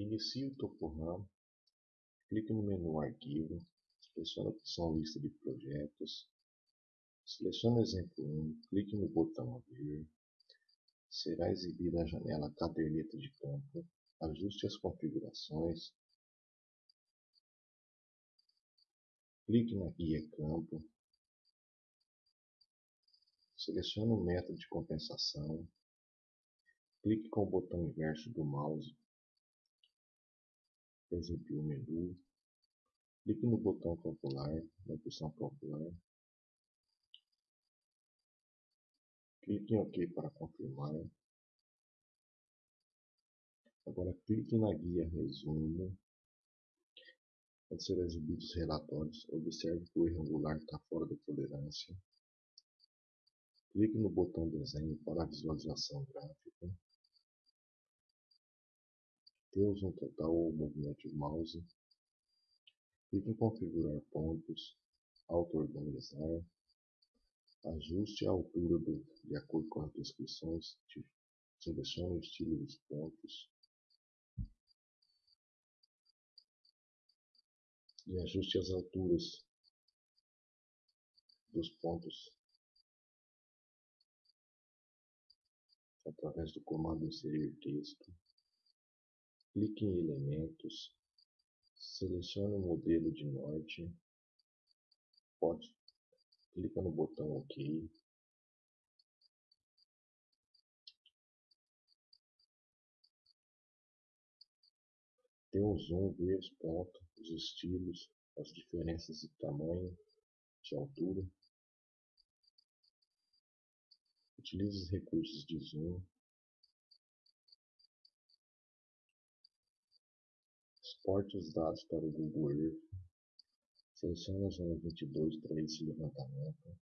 Inicie o TopoRAM, clique no menu Arquivo, selecione a opção Lista de projetos, selecione exemplo 1, clique no botão Abrir, será exibida a janela Caderneta de campo, ajuste as configurações, clique na guia campo, selecione o método de compensação, clique com o botão inverso do mouse exibir o menu, clique no botão calcular, na opção calcular, clique em OK para confirmar. Agora clique na guia resumo, onde serão exibidos os relatórios. Observe que o erro angular está fora da tolerância. Clique no botão desenho para visualização gráfica. Temos um total ou movimento de mouse. Clique em configurar pontos, auto-organizar, ajuste a altura do, de acordo com as descrições, selecione o estilo dos pontos e ajuste as alturas dos pontos através do comando inserir texto. Clique em elementos, selecione o modelo de norte, pode, clica no botão OK. Dê um zoom, vê os pontos, os estilos, as diferenças de tamanho, de altura. Utilize os recursos de zoom Exporte os dados para o Google Earth. Selecione a zona 22 para esse levantamento.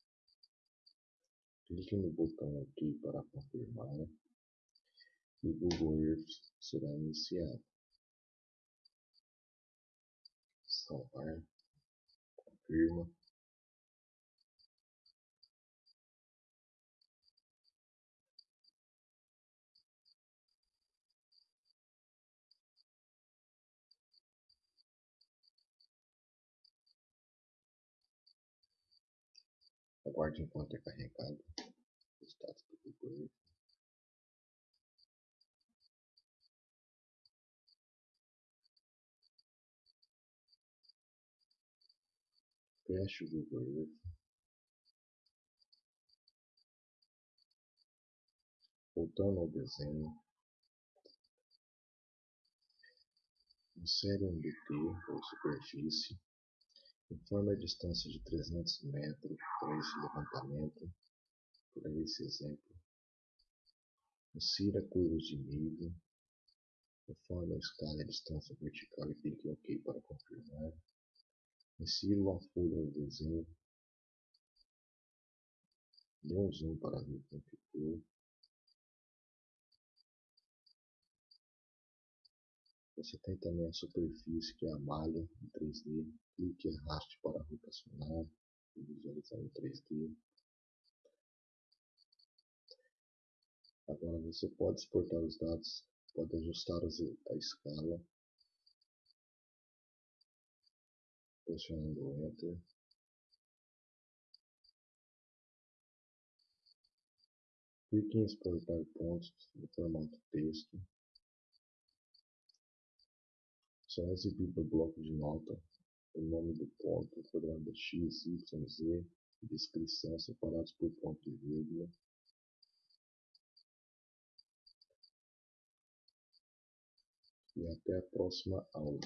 Clique no botão OK para confirmar. E o Google Earth será iniciado. Salvar. Confirma. Aguarde enquanto é carregado os dados do Google o Google Earth. Voltando ao desenho. Insere um DT ou superfície Informe a distância de 300 metros para esse levantamento, para esse exemplo. Insira curvas de nível. Informe a escala e a distância vertical e clique OK para confirmar. Insira uma folha no desenho. Dê um zoom para ver como ficou. Você tem também a superfície, que é a malha em 3D. Clique e arraste para rotacionar e visualizar em 3D. Agora você pode exportar os dados, pode ajustar a escala, pressionando Enter. Clique em exportar pontos no formato texto. Será exibido no bloco de nota o nome do ponto, o quadrado x, y, z descrição separados por ponto e vírgula. E até a próxima aula.